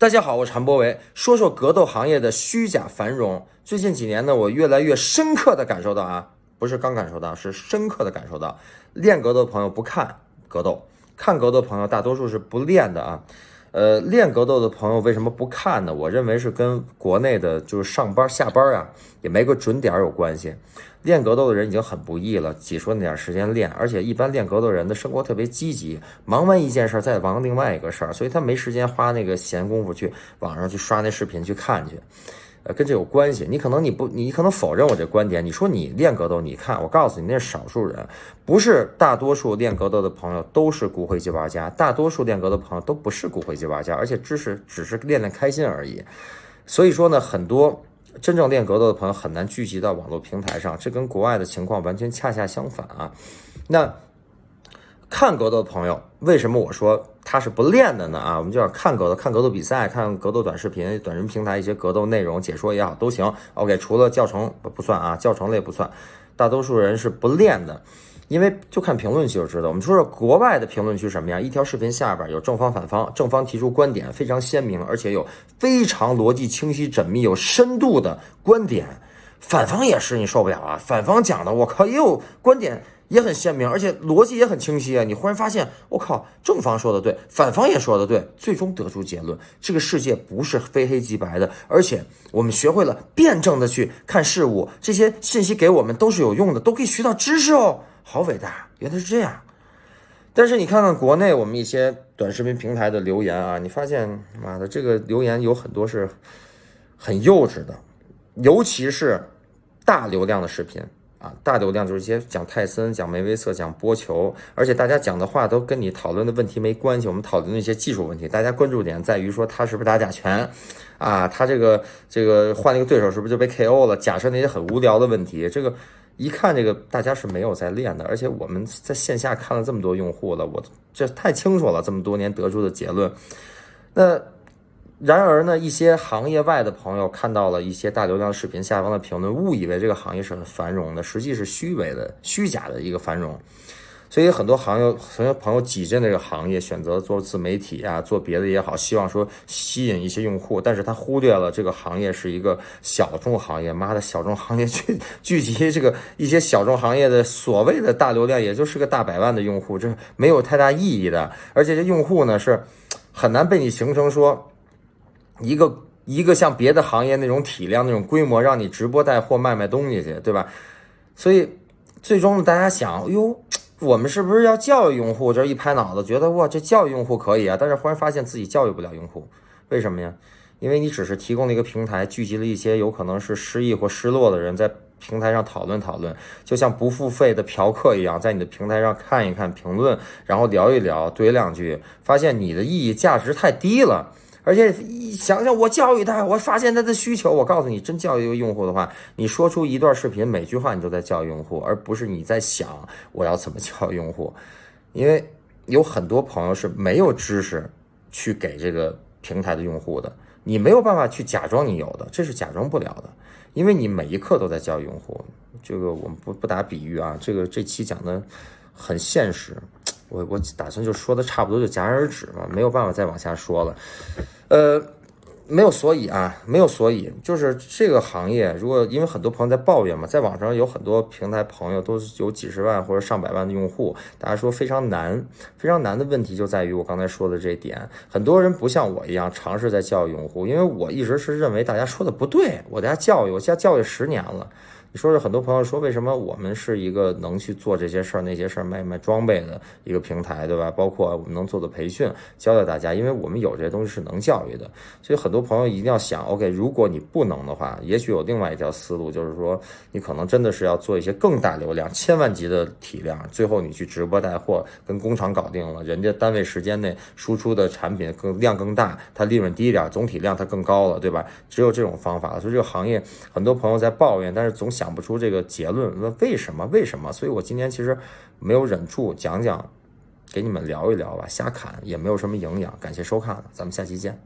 大家好，我是韩博维，说说格斗行业的虚假繁荣。最近几年呢，我越来越深刻的感受到啊，不是刚感受到，是深刻的感受到，练格斗的朋友不看格斗，看格斗的朋友大多数是不练的啊。呃，练格斗的朋友为什么不看呢？我认为是跟国内的就是上班下班啊，也没个准点有关系。练格斗的人已经很不易了，挤出那点时间练，而且一般练格斗人的生活特别积极，忙完一件事再忙另外一个事儿，所以他没时间花那个闲工夫去网上去刷那视频去看去。呃，跟这有关系。你可能你不，你可能否认我这观点。你说你练格斗，你看，我告诉你，那是少数人，不是大多数练格斗的朋友都是骨灰级玩家。大多数练格斗的朋友都不是骨灰级玩家，而且知识只是练练开心而已。所以说呢，很多真正练格斗的朋友很难聚集到网络平台上，这跟国外的情况完全恰恰相反啊。那。看格斗的朋友，为什么我说他是不练的呢？啊，我们就要看格斗，看格斗比赛，看格斗短视频、短视频平台一些格斗内容解说也好，都行。OK，除了教程不算啊，教程类不算。大多数人是不练的，因为就看评论区就知道。我们说说国外的评论区什么样？一条视频下边有正方反方，正方提出观点非常鲜明，而且有非常逻辑清晰、缜密、有深度的观点。反方也是，你受不了啊！反方讲的，我靠，也有观点。也很鲜明，而且逻辑也很清晰啊！你忽然发现，我靠，正方说的对，反方也说的对，最终得出结论：这个世界不是非黑即白的，而且我们学会了辩证的去看事物，这些信息给我们都是有用的，都可以学到知识哦，好伟大！原来是这样。但是你看看国内我们一些短视频平台的留言啊，你发现，妈的，这个留言有很多是很幼稚的，尤其是大流量的视频。啊，大流量就是一些讲泰森、讲梅威瑟、讲波球，而且大家讲的话都跟你讨论的问题没关系。我们讨论那些技术问题，大家关注点在于说他是不是打假拳，啊，他这个这个换了一个对手是不是就被 KO 了？假设那些很无聊的问题，这个一看这个大家是没有在练的，而且我们在线下看了这么多用户了，我这太清楚了，这么多年得出的结论，那。然而呢，一些行业外的朋友看到了一些大流量视频下方的评论，误以为这个行业是很繁荣的，实际是虚伪的、虚假的一个繁荣。所以很多行业、很多朋友挤进这个行业，选择做自媒体啊，做别的也好，希望说吸引一些用户，但是他忽略了这个行业是一个小众行业。妈的，小众行业聚聚集这个一些小众行业的所谓的大流量，也就是个大百万的用户，这没有太大意义的。而且这用户呢，是很难被你形成说。一个一个像别的行业那种体量、那种规模，让你直播带货卖卖东西去，对吧？所以最终大家想，哟，我们是不是要教育用户？这一拍脑子，觉得哇，这教育用户可以啊。但是忽然发现自己教育不了用户，为什么呀？因为你只是提供了一个平台，聚集了一些有可能是失意或失落的人，在平台上讨论讨论，就像不付费的嫖客一样，在你的平台上看一看评论，然后聊一聊，怼两句，发现你的意义价值太低了。而且想想我教育他，我发现他的需求。我告诉你，真教育一个用户的话，你说出一段视频，每句话你都在教育用户，而不是你在想我要怎么教育用户。因为有很多朋友是没有知识去给这个平台的用户的，你没有办法去假装你有的，这是假装不了的。因为你每一刻都在教育用户。这个我们不不打比喻啊，这个这期讲的很现实。我我打算就说的差不多就戛然而止嘛，没有办法再往下说了，呃，没有所以啊，没有所以，就是这个行业，如果因为很多朋友在抱怨嘛，在网上有很多平台朋友都是有几十万或者上百万的用户，大家说非常难，非常难的问题就在于我刚才说的这点，很多人不像我一样尝试在教育用户，因为我一直是认为大家说的不对，我家教育，我家教育十年了。你说是很多朋友说，为什么我们是一个能去做这些事儿、那些事儿、卖卖装备的一个平台，对吧？包括我们能做的培训，教教大家，因为我们有这些东西是能教育的。所以很多朋友一定要想，OK，如果你不能的话，也许有另外一条思路，就是说你可能真的是要做一些更大流量、千万级的体量，最后你去直播带货，跟工厂搞定了，人家单位时间内输出的产品更量更大，它利润低一点，总体量它更高了，对吧？只有这种方法。所以这个行业很多朋友在抱怨，但是总。想不出这个结论，问为什么？为什么？所以我今天其实没有忍住讲讲，给你们聊一聊吧，瞎侃也没有什么营养。感谢收看，咱们下期见。